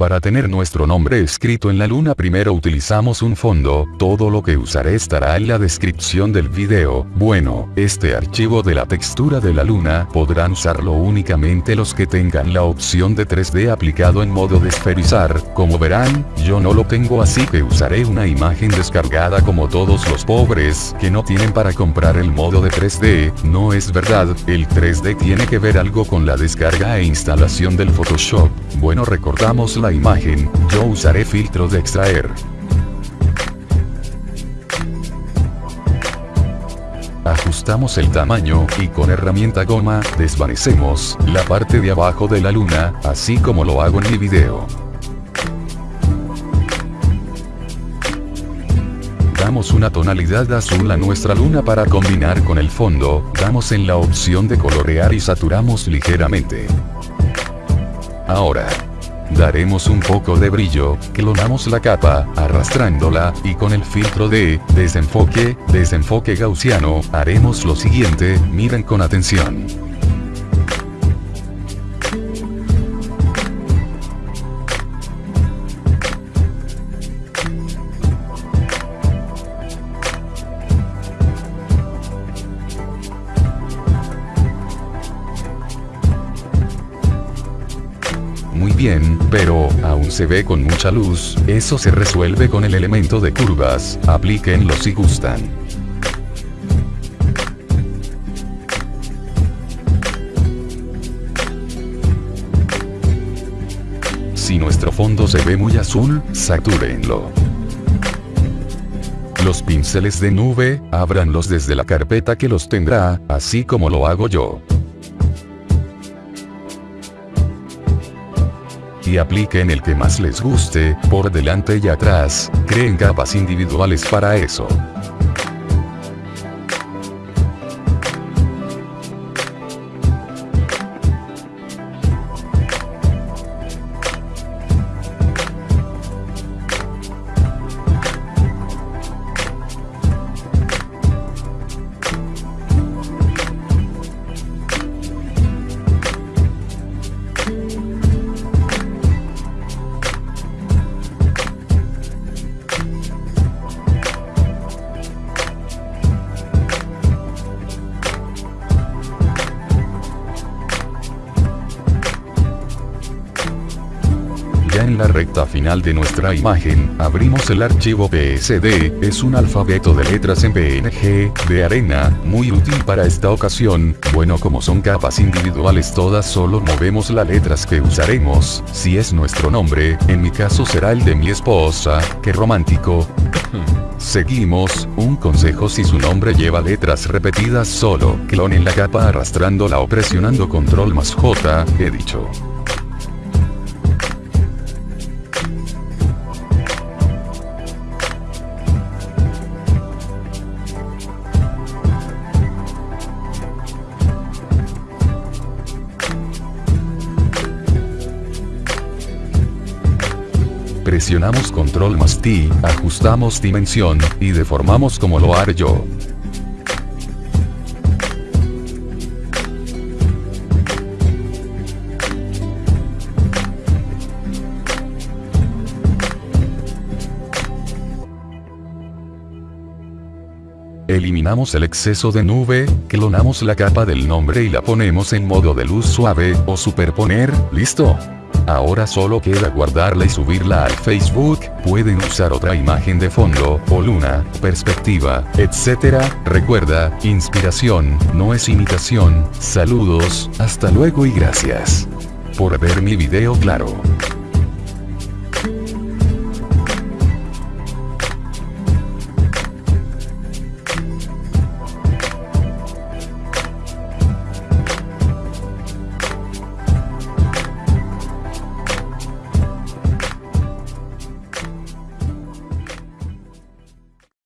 Para tener nuestro nombre escrito en la luna primero utilizamos un fondo, todo lo que usaré estará en la descripción del video. Bueno, este archivo de la textura de la luna podrán usarlo únicamente los que tengan la opción de 3D aplicado en modo de esferizar, como verán, yo no lo tengo así que usaré una imagen descargada como todos los pobres que no tienen para comprar el modo de 3D, no es verdad, el 3D tiene que ver algo con la descarga e instalación del Photoshop, bueno recordamos la imagen, yo usaré filtro de extraer. Ajustamos el tamaño, y con herramienta goma, desvanecemos, la parte de abajo de la luna, así como lo hago en mi video. Damos una tonalidad azul a nuestra luna para combinar con el fondo, damos en la opción de colorear y saturamos ligeramente. Ahora, daremos un poco de brillo, clonamos la capa, arrastrándola, y con el filtro de desenfoque, desenfoque gaussiano, haremos lo siguiente, miren con atención. Bien, pero, aún se ve con mucha luz, eso se resuelve con el elemento de curvas, aplíquenlo si gustan. Si nuestro fondo se ve muy azul, satúrenlo. Los pinceles de nube, ábranlos desde la carpeta que los tendrá, así como lo hago yo. Y apliquen el que más les guste, por delante y atrás, creen capas individuales para eso. La recta final de nuestra imagen, abrimos el archivo PSD, es un alfabeto de letras en PNG, de arena, muy útil para esta ocasión, bueno como son capas individuales todas solo movemos las letras que usaremos, si es nuestro nombre, en mi caso será el de mi esposa, que romántico. Seguimos, un consejo si su nombre lleva letras repetidas solo, clonen la capa arrastrándola o presionando control más J, he dicho. Presionamos control más T, ajustamos dimensión, y deformamos como lo haré yo. Eliminamos el exceso de nube, clonamos la capa del nombre y la ponemos en modo de luz suave, o superponer, listo. Ahora solo queda guardarla y subirla al Facebook, pueden usar otra imagen de fondo, o luna, perspectiva, etc. Recuerda, inspiración, no es imitación, saludos, hasta luego y gracias. Por ver mi video claro.